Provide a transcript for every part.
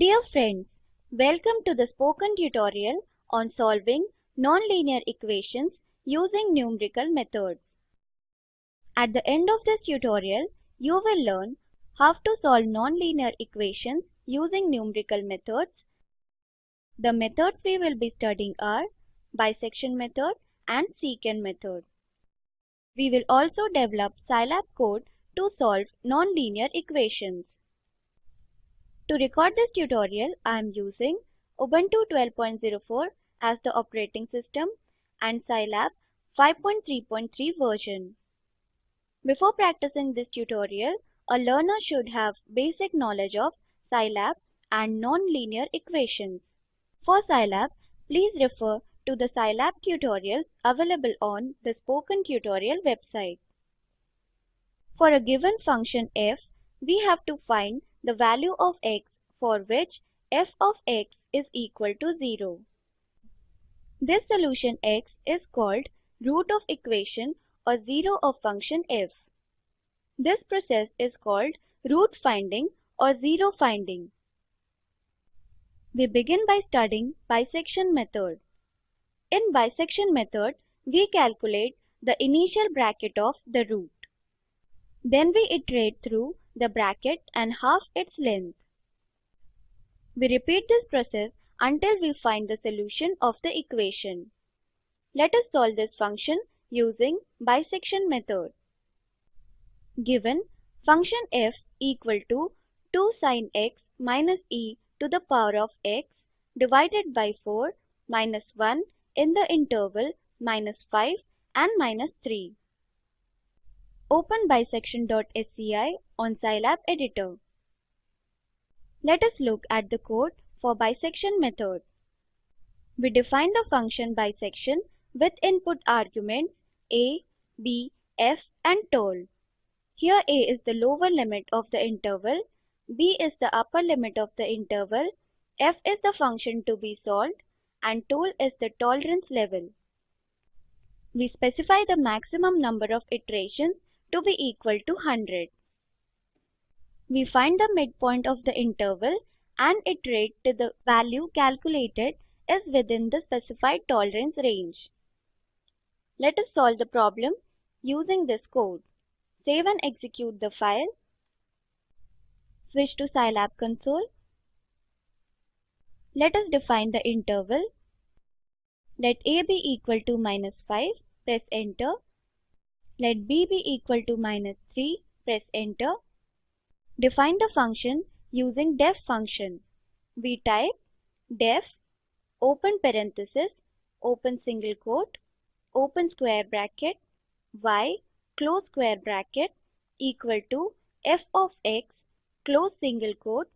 Dear friends, welcome to the spoken tutorial on solving nonlinear equations using numerical methods. At the end of this tutorial, you will learn how to solve nonlinear equations using numerical methods. The methods we will be studying are bisection method and secant method. We will also develop Scilab code to solve nonlinear equations. To record this tutorial, I am using Ubuntu 12.04 as the operating system and Scilab 5.3.3 version. Before practicing this tutorial, a learner should have basic knowledge of Scilab and nonlinear equations. For Scilab, please refer to the Scilab tutorials available on the Spoken Tutorial website. For a given function f, we have to find the value of x for which f of x is equal to 0. This solution x is called root of equation or 0 of function f. This process is called root finding or 0 finding. We begin by studying bisection method. In bisection method, we calculate the initial bracket of the root. Then we iterate through the bracket and half its length. We repeat this process until we find the solution of the equation. Let us solve this function using bisection method. Given function f equal to 2 sin x minus e to the power of x divided by 4 minus 1 in the interval minus 5 and minus 3. Open bisection.sci on Scilab editor. Let us look at the code for bisection method. We define the function bisection with input arguments a, b, f and tol. Here a is the lower limit of the interval, b is the upper limit of the interval, f is the function to be solved and tol is the tolerance level. We specify the maximum number of iterations to be equal to 100. We find the midpoint of the interval and iterate till the value calculated is within the specified tolerance range. Let us solve the problem using this code. Save and execute the file. Switch to Scilab console. Let us define the interval. Let a be equal to minus 5. Press enter. Let b be equal to minus 3. Press enter. Define the function using deff function. We type deff open parenthesis open single quote open square bracket y close square bracket equal to f of x close single quote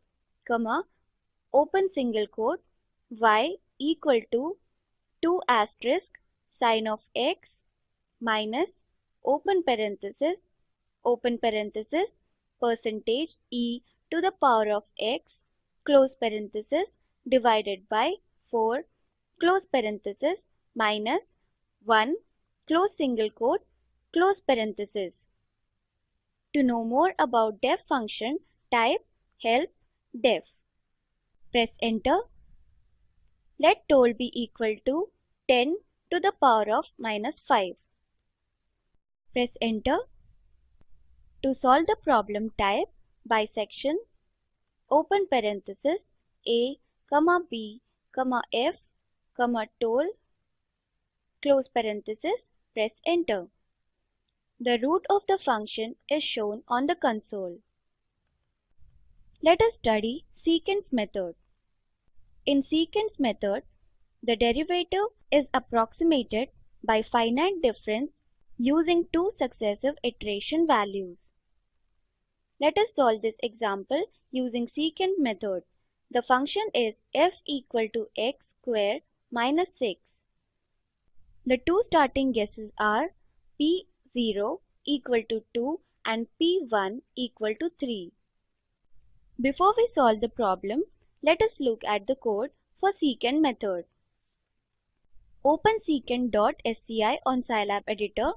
comma open single quote y equal to 2 asterisk sine of x minus open parenthesis open parenthesis percentage e to the power of x close parenthesis divided by 4 close parenthesis minus 1 close single quote close parenthesis. To know more about deff function, type help deff. Press enter. Let tol be equal to 10 to the power of minus 5. Press enter. To solve the problem type bisection open parenthesis a comma b comma f comma tol close parenthesis press enter. The root of the function is shown on the console. Let us study secant method. In secant method, the derivative is approximated by finite difference using two successive iteration values. Let us solve this example using secant method. The function is f equal to x square minus 6. The two starting guesses are p0 equal to 2 and p1 equal to 3. Before we solve the problem, let us look at the code for secant method. Open secant.sci on Scilab editor.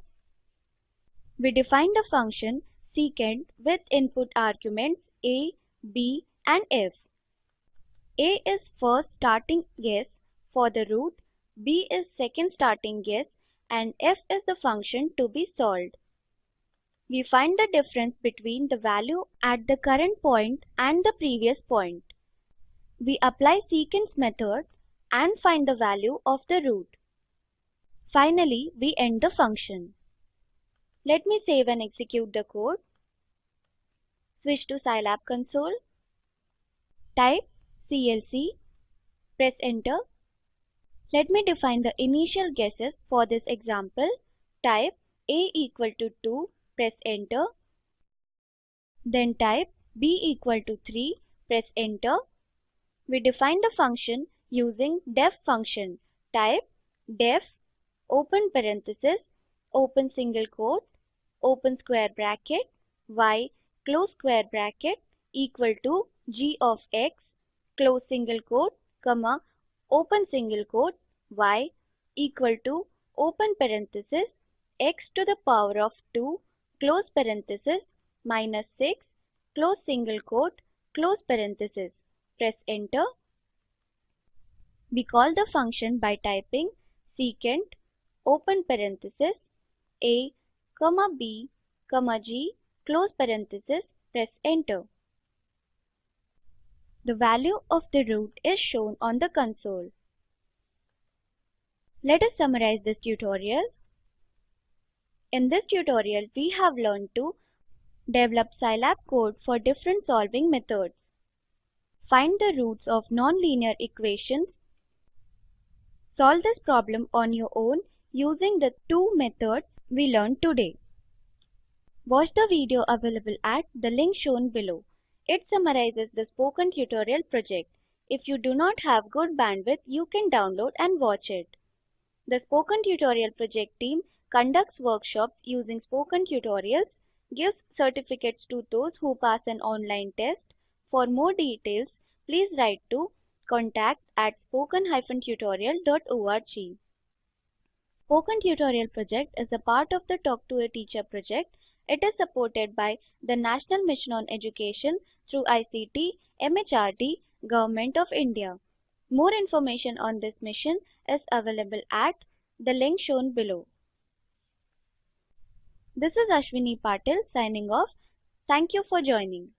We define the function secant with input arguments a, b and f. A is first starting guess for the root, B is second starting guess and f is the function to be solved. We find the difference between the value at the current point and the previous point. We apply secants method and find the value of the root. Finally, we end the function. Let me save and execute the code. Switch to Scilab console. Type CLC. Press enter. Let me define the initial guesses for this example. Type a equal to 2 press enter. Then type b equal to 3, press enter. We define the function using deff function. Type deff open parenthesis, open single quote, open square bracket, y close square bracket equal to g of x, close single quote, comma, open single quote, y equal to open parenthesis, x to the power of 2 close parenthesis minus 6 close single quote close parenthesis. Press enter. We call the function by typing secant open parenthesis a comma b comma g close parenthesis press enter. The value of the root is shown on the console. Let us summarize this tutorial. In this tutorial, we have learned to develop Scilab code for different solving methods, find the roots of nonlinear equations, solve this problem on your own using the two methods we learned today. Watch the video available at the link shown below. It summarizes the spoken tutorial project. If you do not have good bandwidth, you can download and watch it. The Spoken Tutorial project team conducts workshops using spoken tutorials, gives certificates to those who pass an online test. For more details, please write to contact at spoken-tutorial.org. Spoken Tutorial project is a part of the Talk to a Teacher project. It is supported by the National Mission on Education through ICT, MHRD, Government of India. More information on this mission is available at the link shown below. This is Ashwini Patil signing off. Thank you for joining.